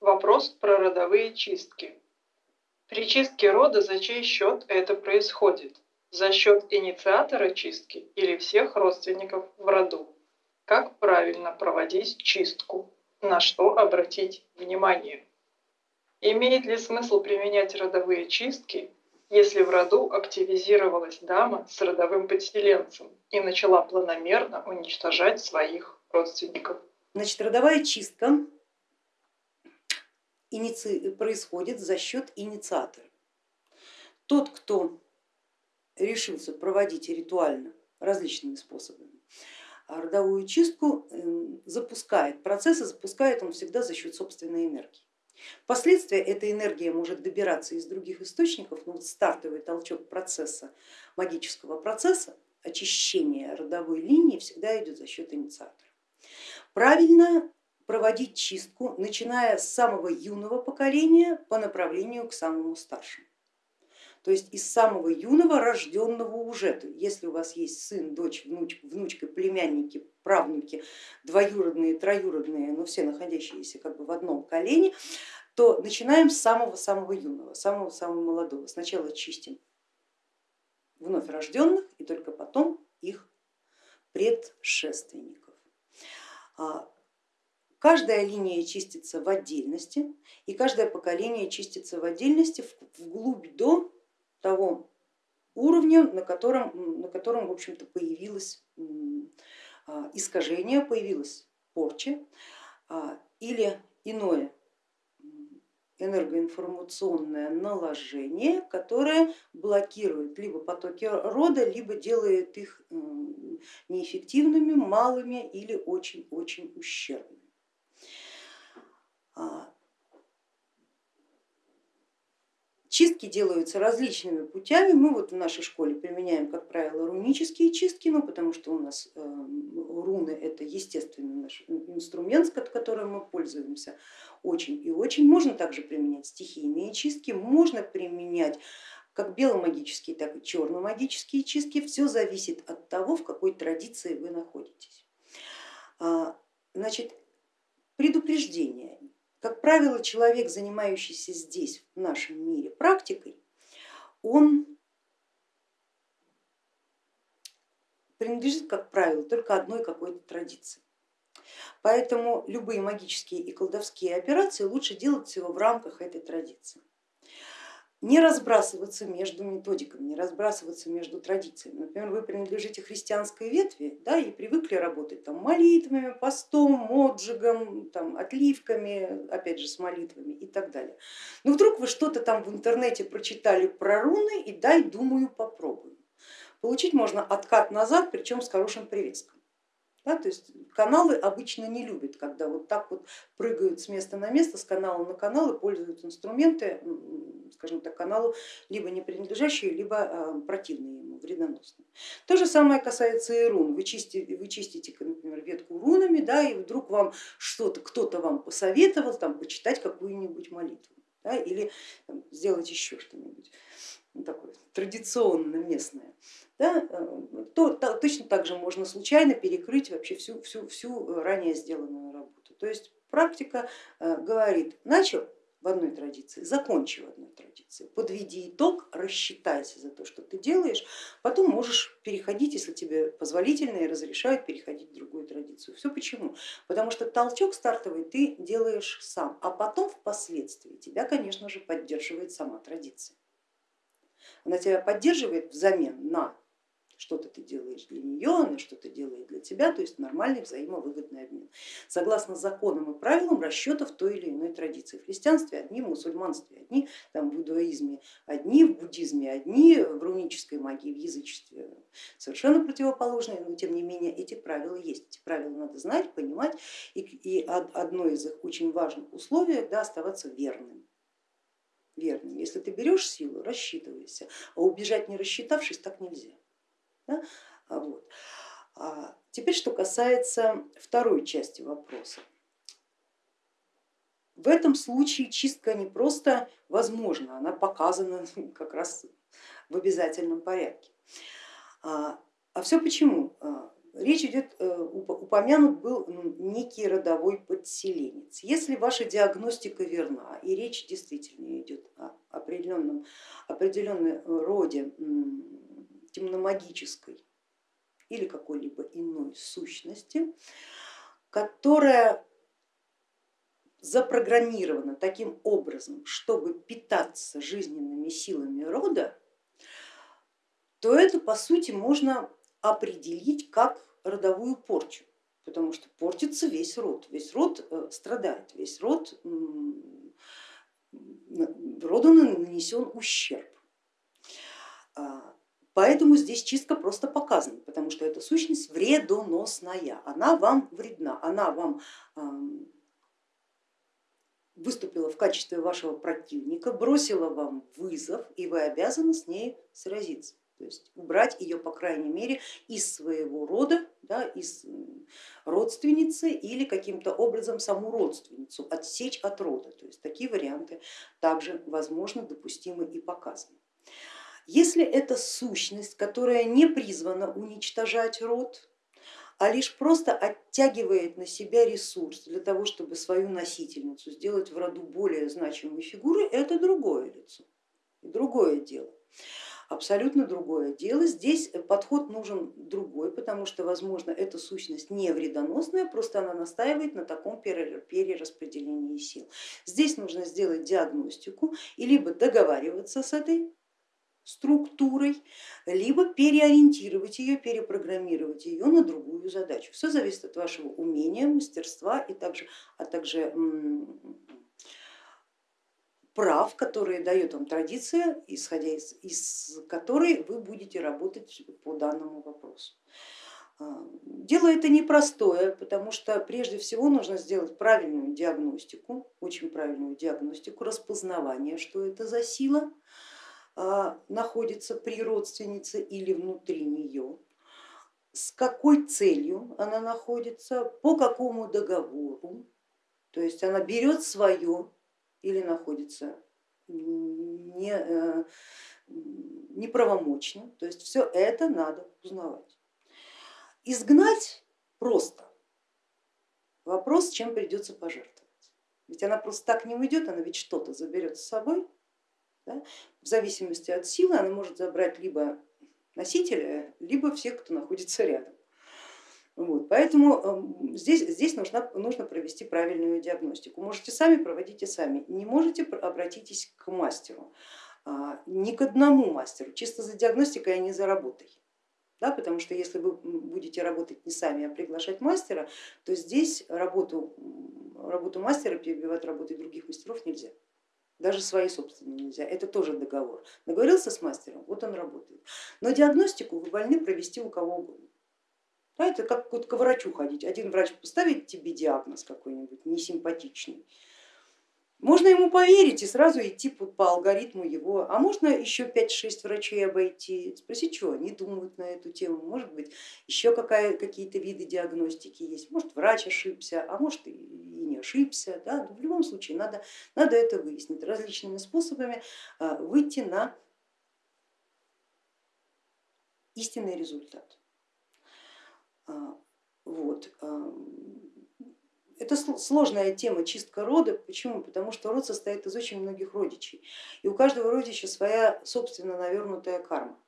Вопрос про родовые чистки. При чистке рода за чей счет это происходит? За счет инициатора чистки или всех родственников в роду? Как правильно проводить чистку? На что обратить внимание? Имеет ли смысл применять родовые чистки, если в роду активизировалась дама с родовым подселенцем и начала планомерно уничтожать своих родственников? Значит, родовая чистка происходит за счет инициатора. Тот, кто решился проводить ритуально различными способами родовую чистку, эм, запускает процессы, запускает он всегда за счет собственной энергии. Впоследствии эта энергия может добираться из других источников, но вот стартовый толчок процесса, магического процесса, очищения родовой линии всегда идет за счет инициатора. Правильно проводить чистку, начиная с самого юного поколения по направлению к самому старшему. То есть из самого юного, рожденного уже, если у вас есть сын, дочь, внуч, внучка, племянники, правнуки, двоюродные, троюродные, но все находящиеся как бы в одном колене, то начинаем с самого-самого юного, самого-самого молодого. Сначала чистим вновь рожденных и только потом их предшественников. Каждая линия чистится в отдельности и каждое поколение чистится в отдельности вглубь до того уровня, на котором, на котором в общем-то, появилось а, искажение, появилась порча а, или иное энергоинформационное наложение, которое блокирует либо потоки рода, либо делает их неэффективными, малыми или очень-очень ущербными. А, чистки делаются различными путями. Мы вот в нашей школе применяем, как правило, рунические чистки, ну, потому что у нас э, руны это естественный наш инструмент, которым мы пользуемся очень и очень. Можно также применять стихийные чистки, можно применять как беломагические, так и черномагические чистки. Все зависит от того, в какой традиции вы находитесь. А, значит, предупреждение. Как правило, человек, занимающийся здесь, в нашем мире, практикой, он принадлежит, как правило, только одной какой-то традиции. Поэтому любые магические и колдовские операции лучше делать всего в рамках этой традиции не разбрасываться между методиками, не разбрасываться между традициями. Например, вы принадлежите христианской ветви да, и привыкли работать там, молитвами, постом, моджигом, там, отливками, опять же с молитвами и так далее. Но вдруг вы что-то там в интернете прочитали про руны и дай, думаю, попробую. Получить можно откат назад, причем с хорошим приветствием. Да, то есть каналы обычно не любят, когда вот так вот прыгают с места на место, с канала на канал и пользуют инструменты, скажем так, каналу либо не принадлежащие, либо а, противные ему, вредоносные. То же самое касается и рун. Вы чистите, вы чистите например, ветку рунами, да, и вдруг вам что-то, кто-то вам посоветовал там, почитать какую-нибудь молитву да, или там, сделать еще что-нибудь ну, такое традиционно местное да, э, то, то, точно так же можно случайно перекрыть вообще всю, всю, всю ранее сделанную работу. То есть практика э, говорит, начал в одной традиции, закончи в одной традиции, подведи итог, рассчитайся за то, что ты делаешь, потом можешь переходить, если тебе позволительно и разрешают переходить в другую традицию. Все почему? Потому что толчок стартовый ты делаешь сам, а потом впоследствии тебя, конечно же, поддерживает сама традиция. Она тебя поддерживает взамен на что-то ты делаешь для нее, она что-то делает для тебя, то есть нормальный взаимовыгодный обмен. Согласно законам и правилам расчетов той или иной традиции. В христианстве одни, в мусульманстве одни, там, в иудаизме одни, в буддизме одни, в рунической магии, в язычестве совершенно противоположные, но тем не менее эти правила есть. Эти правила надо знать, понимать и, одно из их очень важных условий да, оставаться верным верным. Если ты берешь силу, рассчитывайся, а убежать не рассчитавшись так нельзя. Да? А вот. А теперь, что касается второй части вопроса. В этом случае чистка не просто возможна, она показана как раз в обязательном порядке. А, а все почему? А, речь идет, э, упомянут был некий родовой подселенец. Если ваша диагностика верна и речь действительно идет о определенном, определенной роде темномагической или какой-либо иной сущности, которая запрограммирована таким образом, чтобы питаться жизненными силами рода, то это по сути можно определить как родовую порчу, потому что портится весь род, весь род э, страдает, весь род, роду нанесен ущерб. Поэтому здесь чистка просто показана, потому что эта сущность вредоносная, она вам вредна, она вам выступила в качестве вашего противника, бросила вам вызов и вы обязаны с ней сразиться то есть убрать ее, по крайней мере, из своего рода, да, из родственницы или каким-то образом саму родственницу отсечь от рода. То есть такие варианты также возможно, допустимы и показаны. Если это сущность, которая не призвана уничтожать род, а лишь просто оттягивает на себя ресурс для того, чтобы свою носительницу сделать в роду более значимой фигурой, это другое лицо, другое дело абсолютно другое дело. Здесь подход нужен другой, потому что, возможно, эта сущность не вредоносная, просто она настаивает на таком перераспределении сил. Здесь нужно сделать диагностику и либо договариваться с этой структурой, либо переориентировать ее, перепрограммировать ее на другую задачу. Все зависит от вашего умения, мастерства и также, а также прав, которые дает вам традиция, исходя из, из которой вы будете работать по данному вопросу. А, дело это непростое, потому что прежде всего нужно сделать правильную диагностику, очень правильную диагностику, распознавание, что это за сила находится при родственнице или внутри нее, с какой целью она находится, по какому договору, то есть она берет свое или находится не, э, неправомочно, то есть все это надо узнавать. Изгнать просто. Вопрос, чем придется пожертвовать. Ведь она просто так не уйдет, она ведь что-то заберет с собой. Да? В зависимости от силы она может забрать либо носителя, либо всех, кто находится рядом. Вот, поэтому эм, здесь, здесь нужно, нужно провести правильную диагностику. Можете сами, проводите сами. Не можете, обратитесь к мастеру. А, не к одному мастеру, чисто за диагностикой, а не за работой. Да, потому что если вы будете работать не сами, а приглашать мастера, то здесь работу, работу мастера перебивать работой других мастеров нельзя. Даже свои собственные нельзя, это тоже договор. Договорился с мастером, вот он работает. Но диагностику вы вольны провести у кого угодно. Да, это как к врачу ходить. Один врач поставит тебе диагноз какой-нибудь несимпатичный, можно ему поверить и сразу идти по алгоритму его, а можно еще 5-6 врачей обойти, спросить, что они думают на эту тему, может быть еще какие-то виды диагностики есть, может врач ошибся, а может и не ошибся, да? в любом случае надо, надо это выяснить различными способами, а, выйти на истинный результат. А, вот. Это сложная тема чистка рода. Почему? Потому что род состоит из очень многих родичей. И у каждого родича своя собственно навернутая карма.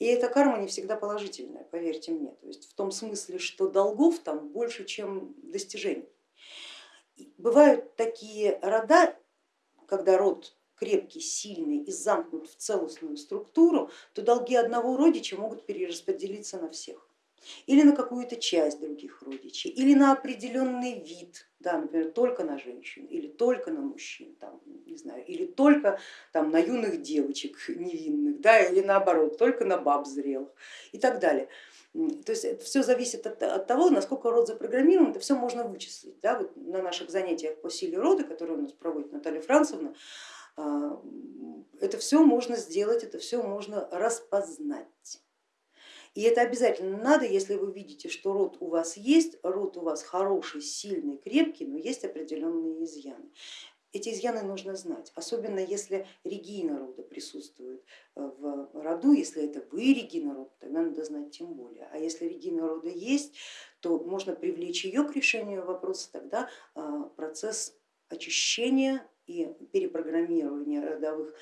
И эта карма не всегда положительная, поверьте мне. То есть в том смысле, что долгов там больше, чем достижений. Бывают такие рода, когда род крепкий, сильный и замкнут в целостную структуру, то долги одного родича могут перераспределиться на всех или на какую-то часть других родичей, или на определенный вид, да, например, только на женщин, или только на мужчин, там, не знаю, или только там, на юных девочек невинных, да, или наоборот, только на баб зрелых и так далее. То есть это все зависит от, от того, насколько род запрограммирован, это все можно вычислить. Да? Вот на наших занятиях по силе рода, которые у нас проводит Наталья Францевна, а, это все можно сделать, это все можно распознать. И это обязательно надо, если вы видите, что род у вас есть, род у вас хороший, сильный, крепкий, но есть определенные изъяны. эти изъяны нужно знать, особенно если регина рода присутствует э, в роду, если это вы регина рода, тогда надо знать тем более. А если регина рода есть, то можно привлечь ее к решению вопроса, тогда а, процесс очищения и перепрограммирования родовых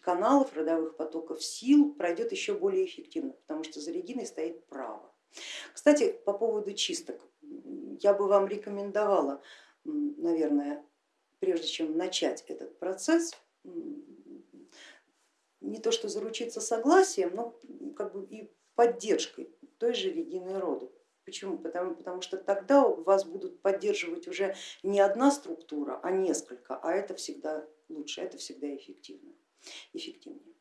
каналов, родовых потоков сил пройдет еще более эффективно, потому что за региной стоит право. Кстати, по поводу чисток, я бы вам рекомендовала, наверное, прежде чем начать этот процесс, не то что заручиться согласием, но как бы и поддержкой той же Регины рода. Почему? Потому, потому что тогда вас будут поддерживать уже не одна структура, а несколько, а это всегда лучше, это всегда эффективно, эффективнее.